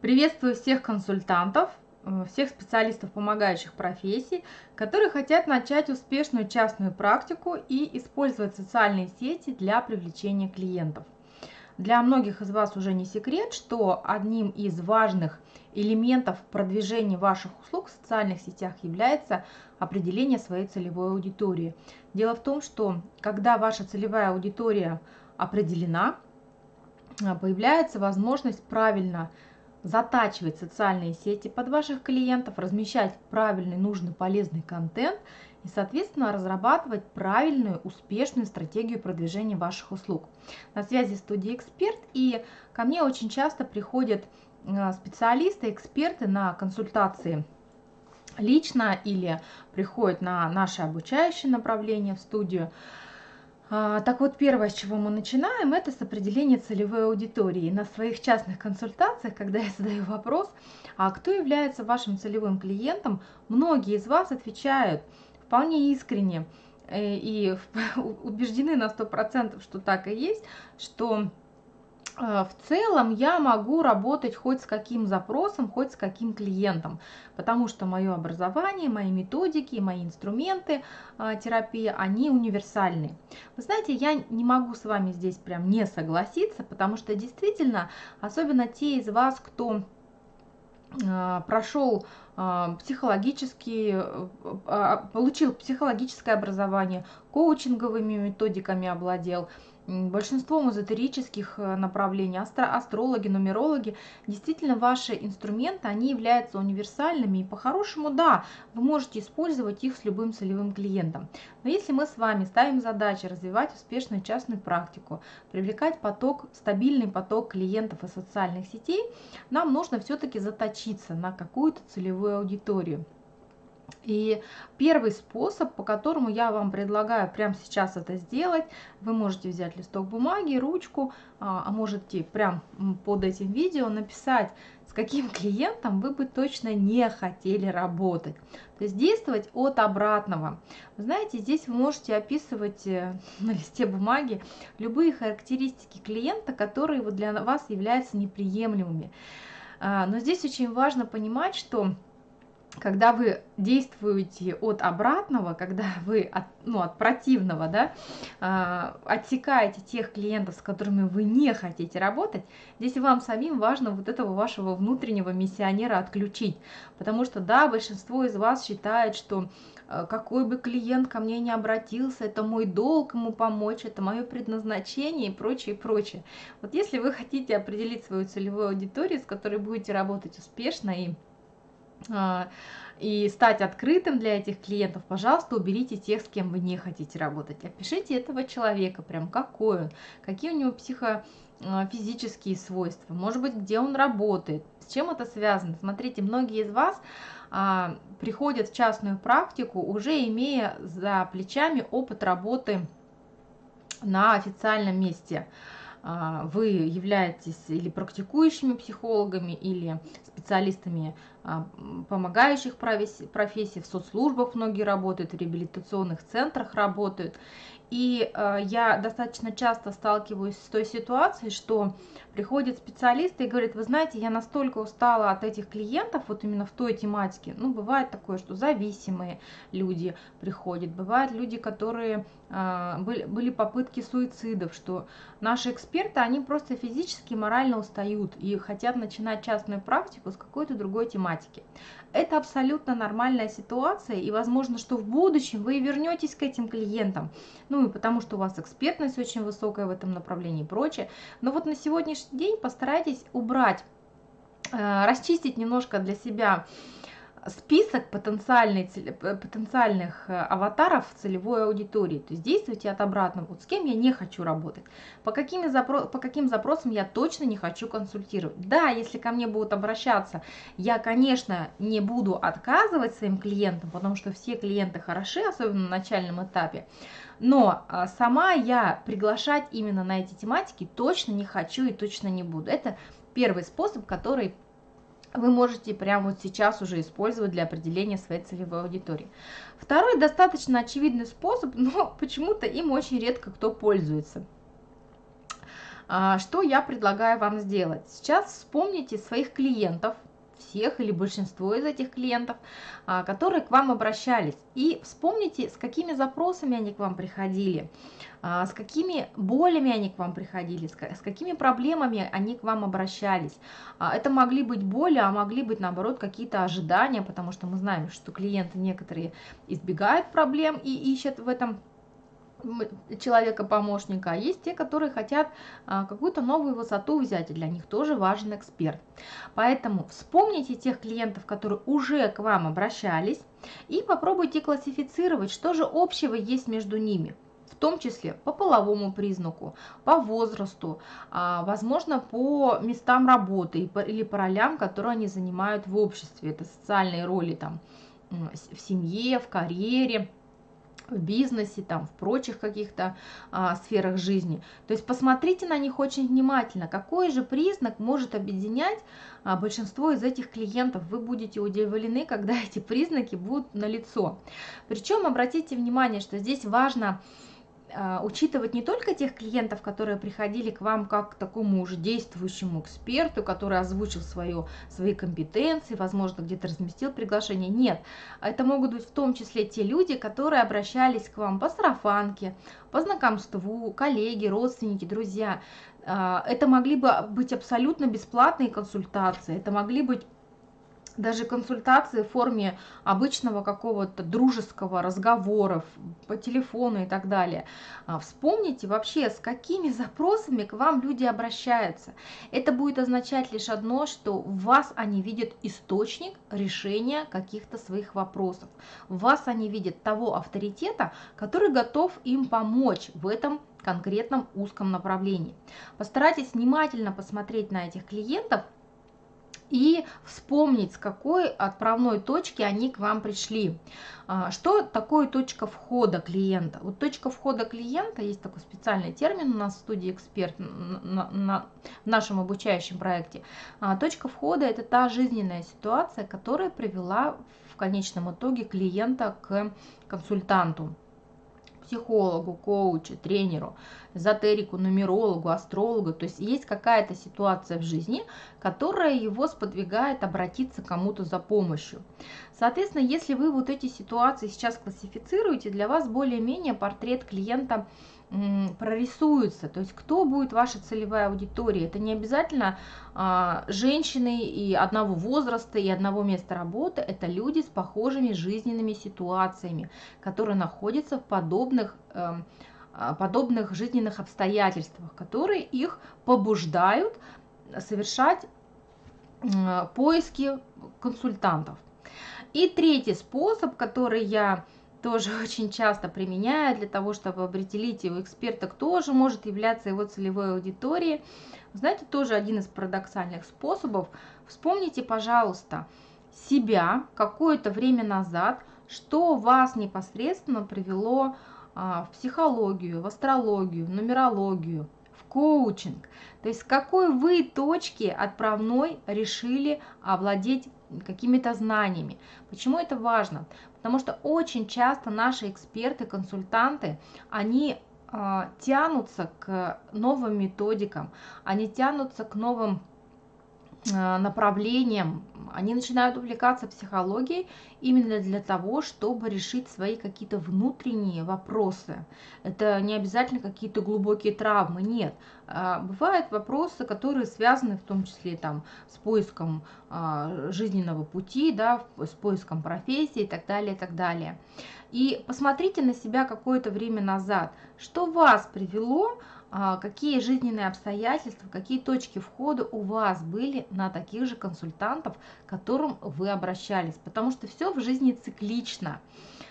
Приветствую всех консультантов, э, всех специалистов помогающих профессий, которые хотят начать успешную частную практику и использовать социальные сети для привлечения клиентов. Для многих из вас уже не секрет, что одним из важных элементов продвижения ваших услуг в социальных сетях является определение своей целевой аудитории. Дело в том, что когда ваша целевая аудитория определена, э, появляется возможность правильно затачивать социальные сети под ваших клиентов, размещать правильный, нужный, полезный контент и, соответственно, разрабатывать правильную, успешную стратегию продвижения ваших услуг. На связи студия «Эксперт» и ко мне очень часто приходят э, специалисты, эксперты на консультации лично или приходят на наши обучающие направления в студию – а, так вот, первое, с чего мы начинаем, это с определения целевой аудитории. На своих частных консультациях, когда я задаю вопрос, а кто является вашим целевым клиентом, многие из вас отвечают вполне искренне э, и убеждены на 100%, что так и есть, что в целом я могу работать хоть с каким запросом, хоть с каким клиентом, потому что мое образование, мои методики, мои инструменты э, терапии, они универсальны. Вы знаете, я не могу с вами здесь прям не согласиться, потому что действительно, особенно те из вас, кто э, прошел психологический, получил психологическое образование, коучинговыми методиками обладел, большинством эзотерических э, направлений, астро астрологи, нумерологи, действительно ваши инструменты, они являются универсальными, и по-хорошему, да, вы можете использовать их с любым целевым клиентом. Но если мы с вами ставим задачу развивать успешную частную практику, привлекать поток, стабильный поток клиентов из социальных сетей, нам нужно все-таки заточиться на какую-то целевую аудиторию. И первый способ, по которому я вам предлагаю прямо сейчас это сделать, вы можете взять листок бумаги, ручку, а, а можете прямо под этим видео написать, с каким клиентом вы бы точно не хотели работать. То есть действовать от обратного. Вы знаете, здесь вы можете описывать э, на листе бумаги любые характеристики клиента, которые для вас являются неприемлемыми. А, но здесь очень важно понимать, что когда вы действуете от обратного, когда вы от, ну, от противного, да, э, отсекаете тех клиентов, с которыми вы не хотите работать, здесь вам самим важно вот этого вашего внутреннего миссионера отключить. Потому что, да, большинство из вас считает, что э, какой бы клиент ко мне не обратился, это мой долг ему помочь, это мое предназначение и прочее, и прочее. Вот если вы хотите определить свою целевую аудиторию, с которой будете работать успешно и а, и стать открытым для этих клиентов, пожалуйста, уберите тех, с кем вы не хотите работать. Опишите этого человека, прям какой он, какие у него психофизические свойства, может быть, где он работает, с чем это связано. Смотрите, многие из вас а, приходят в частную практику, уже имея за плечами опыт работы на официальном месте. А, вы являетесь или практикующими психологами, или специалистами а, помогающих профессий, в соцслужбах многие работают, в реабилитационных центрах работают. И э, я достаточно часто сталкиваюсь с той ситуацией, что приходит специалист и говорит, вы знаете, я настолько устала от этих клиентов, вот именно в той тематике. Ну, бывает такое, что зависимые люди приходят, бывают люди, которые э, были, были попытки суицидов, что наши эксперты, они просто физически морально устают и хотят начинать частную практику с какой-то другой тематики. Это абсолютно нормальная ситуация, и возможно, что в будущем вы вернетесь к этим клиентам, ну и потому что у вас экспертность очень высокая в этом направлении и прочее. Но вот на сегодняшний день постарайтесь убрать, э, расчистить немножко для себя список потенциальных, потенциальных э, аватаров целевой аудитории. То есть действуйте от обратного. Вот с кем я не хочу работать, по, какими запро по каким запросам я точно не хочу консультировать. Да, если ко мне будут обращаться, я, конечно, не буду отказывать своим клиентам, потому что все клиенты хороши, особенно на начальном этапе. Но а, сама я приглашать именно на эти тематики точно не хочу и точно не буду. Это первый способ, который вы можете прямо вот сейчас уже использовать для определения своей целевой аудитории. Второй достаточно очевидный способ, но почему-то им очень редко кто пользуется. А, что я предлагаю вам сделать? Сейчас вспомните своих клиентов, всех или большинство из этих клиентов, а, которые к вам обращались. И вспомните, с какими запросами они к вам приходили, а, с какими болями они к вам приходили, с какими проблемами они к вам обращались. А, это могли быть боли, а могли быть, наоборот, какие-то ожидания, потому что мы знаем, что клиенты некоторые избегают проблем и ищут в этом человека-помощника, а есть те, которые хотят а, какую-то новую высоту взять, и для них тоже важен эксперт. Поэтому вспомните тех клиентов, которые уже к вам обращались, и попробуйте классифицировать, что же общего есть между ними в том числе по половому признаку, по возрасту, а, возможно, по местам работы или по ролям, которые они занимают в обществе. Это социальные роли там в семье, в карьере, в бизнесе, там, в прочих каких-то а, сферах жизни. То есть посмотрите на них очень внимательно, какой же признак может объединять а, большинство из этих клиентов. Вы будете удивлены, когда эти признаки будут налицо. Причем обратите внимание, что здесь важно учитывать не только тех клиентов, которые приходили к вам как к такому уже действующему эксперту, который озвучил свое, свои компетенции, возможно, где-то разместил приглашение. Нет, это могут быть в том числе те люди, которые обращались к вам по сарафанке, по знакомству, коллеги, родственники, друзья. А, это могли бы быть абсолютно бесплатные консультации, это могли быть даже консультации в форме обычного какого-то дружеского разговора по телефону и так далее. А, вспомните вообще, с какими запросами к вам люди обращаются. Это будет означать лишь одно, что в вас они видят источник решения каких-то своих вопросов. В вас они видят того авторитета, который готов им помочь в этом конкретном узком направлении. Постарайтесь внимательно посмотреть на этих клиентов – и вспомнить, с какой отправной точки они к вам пришли. А, что такое точка входа клиента? Вот точка входа клиента, есть такой специальный термин у нас в студии «Эксперт» на, на, в нашем обучающем проекте. А, точка входа – это та жизненная ситуация, которая привела в конечном итоге клиента к консультанту психологу, коучу, тренеру, эзотерику, нумерологу, астрологу. То есть есть какая-то ситуация в жизни, которая его сподвигает обратиться кому-то за помощью. Соответственно, если вы вот эти ситуации сейчас классифицируете, для вас более-менее портрет клиента – прорисуется, то есть кто будет ваша целевая аудитория. Это не обязательно а, женщины и одного возраста, и одного места работы, это люди с похожими жизненными ситуациями, которые находятся в подобных, э, подобных жизненных обстоятельствах, которые их побуждают совершать поиски консультантов. И третий способ, который я тоже очень часто применяю для того, чтобы определить его эксперта, кто же может являться его целевой аудиторией. Знаете, тоже один из парадоксальных способов. Вспомните, пожалуйста, себя какое-то время назад, что вас непосредственно привело а, в психологию, в астрологию, в нумерологию, в коучинг. То есть с какой вы точки отправной решили овладеть какими-то знаниями. Почему это важно? Потому что очень часто наши эксперты, консультанты, они э, тянутся к новым методикам, они тянутся к новым Э, направлением, они начинают увлекаться психологией именно для того, чтобы решить свои какие-то внутренние вопросы. Это не обязательно какие-то глубокие травмы, нет. А, бывают вопросы, которые связаны в том числе там, с поиском а, жизненного пути, да, с поиском профессии и так далее, и так далее. И посмотрите на себя какое-то время назад, что вас привело какие жизненные обстоятельства, какие точки входа у вас были на таких же консультантов, к которым вы обращались. Потому что все в жизни циклично.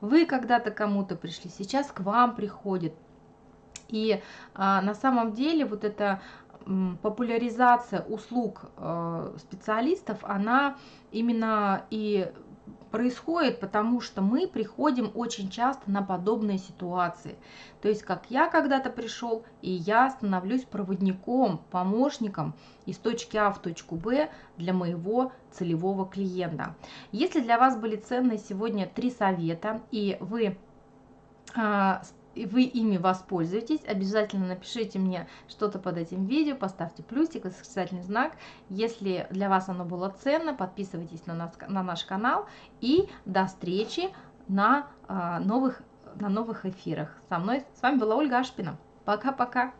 Вы когда-то кому-то пришли, сейчас к вам приходит. И а, на самом деле вот эта популяризация услуг э, специалистов, она именно и происходит, потому что мы приходим очень часто на подобные ситуации. То есть, как я когда-то пришел, и я становлюсь проводником, помощником из точки А в точку Б для моего целевого клиента. Если для вас были ценные сегодня три совета, и вы а, и вы ими воспользуетесь, обязательно напишите мне что-то под этим видео, поставьте плюсик, восклицательный знак. Если для вас оно было ценно, подписывайтесь на, нас, на наш канал и до встречи на, а, новых, на новых эфирах. Со мной, с вами была Ольга Ашпина. Пока-пока.